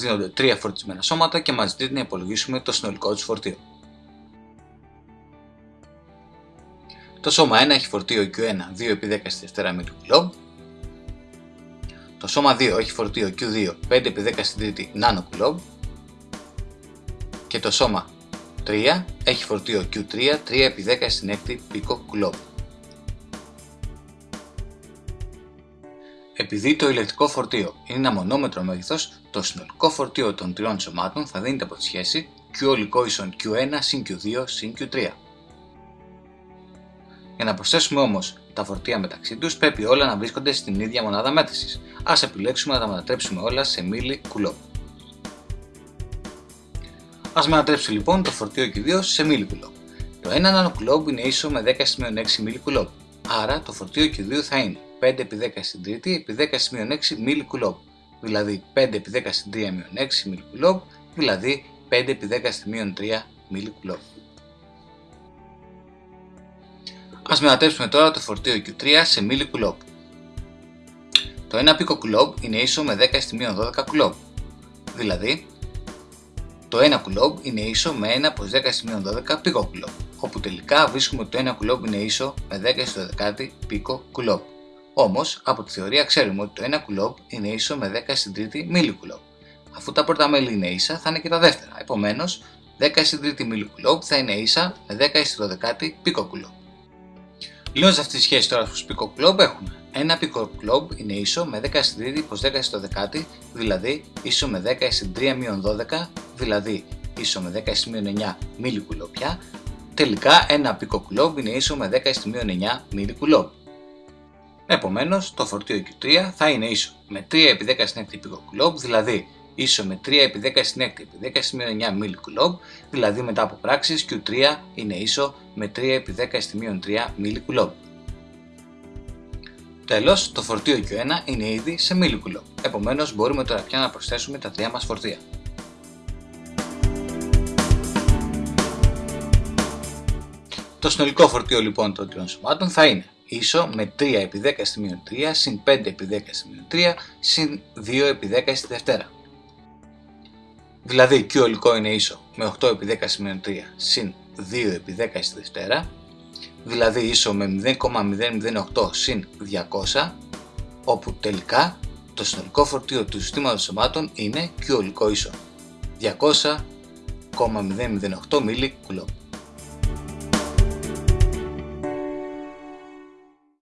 δίνονται τρία φορτισμένα σώματα και μας ζητείται να υπολογίσουμε το συνολικό τους φορτίο. Το σώμα 1 έχει φορτίο Q1 2x10 mC. Το σώμα 2 έχει φορτίο Q2 5x10 nC. Και το σώμα 3 έχει φορτίο Q3 3x10 pC. Επειδή το ηλεκτρικό φορτίο είναι ένα μονόμετρο μέγεθος, το συνολικό φορτίο των τριών σωμάτων θα δίνεται από τη σχέση Q ολικό ίσον Q1 συν Q2 συν Q3. Για να προσθέσουμε όμως τα φορτία μεταξύ τους, πρέπει όλα να βρίσκονται στην ίδια μονάδα μέτρησης. Α επιλέξουμε να τα μετατρέψουμε όλα σε μίλι κουλόμπ. Α μετατρέψουμε λοιπόν το φορτίο Q2 σε μίλι κουλόμπ. Το 1 νανοκουλόμπ είναι ίσο με 10 6 μίλι κουλόμπ, άρα το φορτίο Q2 θα είναι 5 επί 10 στην τρίτη επί 10 6 μίλι κουλόμπ, δηλαδή 5 επί 10 στην 3 6 μίλι κουλόμπ, δηλαδή 5 επί 10 στην 3 μίλι κουλόμπ. Ας μετατρέψουμε τώρα το φορτίο Q3 σε μίλι κουλόμπ. Το 1 πίκο κουλόμπ είναι ίσο με 10 στη 12 κουλόμπ, δηλαδή το 1 κουλόμπ είναι ίσο με 1 προς 10 στη 12 πίκο κουλόμπ, όπου τελικά βρίσκουμε ότι το 1 κουλόμπ είναι ίσο με 10 στο 10 πίκο κουλόμπ. Όμως, από τη θεωρία ξέρουμε ότι το 1 κουλόμπ είναι ίσο με 10 στην τρίτη μίλι κουλόμπ. Αφού τα πρώτα μέλη είναι ίσα, θα είναι και τα δεύτερα. Επομένως, 10 στην τρίτη μίλι κουλόμπ θα είναι ίσα με 10 στη 12η πίκο κουλόμπ. Λύνοντα αυτή τη σχέση τώρα στους πίκο κουλόμπ έχουμε 1 πίκο κουλόμπ είναι ίσο με 10 στην τρίτη προς 10 στη 12η, δηλαδή ίσο με 10 στην 3 12, δηλαδή ίσο με 10 στην 9 μίλι κουλόπια. Τελικά 1 πίκο κουλόμπ είναι ίσο με 10 στην 9 μίλι κουλόμπ. Επομένως, το φορτίο Q3 θα είναι ίσο με 3 επί 10 στην 6 πικοκουλόμπ, δηλαδή ίσο με 3 επί 10 στην 6 επί 10 στην 9 μιλικουλόμπ, δηλαδή μετά από πράξεις Q3 είναι ίσο με 3 επί 10 στην 3 μιλικουλόμπ. Τέλος, το φορτίο Q1 είναι ήδη σε μιλικουλόμπ, επομένως μπορούμε τώρα πια να προσθέσουμε τα τρία μας φορτία. Το συνολικό φορτίο λοιπόν των τριών σωμάτων θα είναι ίσο με 3 επί 10 στη μείον 3 συν 5 επί 10 στη μείον 3 συν 2 επί 10 στη Δευτέρα. Δηλαδή Q ολικό είναι ίσο με 8 επί 10 στη μείον 3 συν 2 επί 10 στη Δευτέρα, δηλαδή ίσο με 0,008 συν 200, όπου τελικά το συνολικό φορτίο του συστήματος σωμάτων είναι Q ολικό ίσο 200,008 μιλι κουλόμπ.